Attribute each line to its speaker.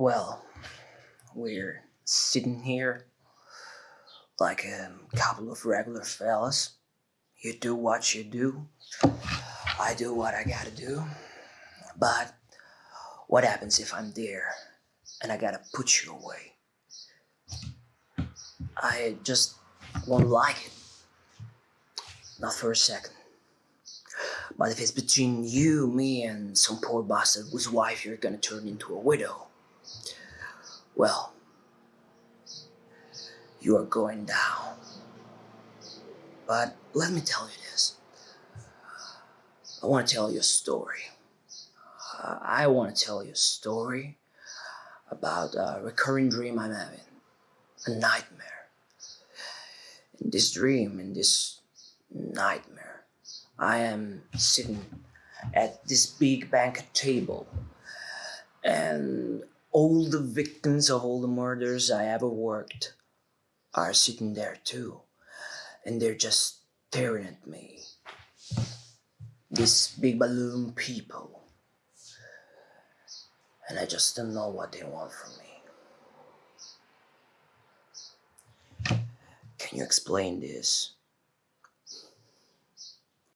Speaker 1: Well, we're sitting here like a couple of regular fellas. You do what you do, I do what I gotta do. But what happens if I'm there and I gotta put you away? I just won't like it. Not for a second. But if it's between you, me, and some poor bastard whose wife you're gonna turn into a widow, well, you are going down. But let me tell you this. I want to tell you a story. Uh, I want to tell you a story about a recurring dream I'm having, a nightmare. In this dream, in this nightmare, I am sitting at this big banquet table, and all the victims of all the murders I ever worked are sitting there too, and they're just staring at me. These big balloon people. And I just don't know what they want from me. Can you explain this?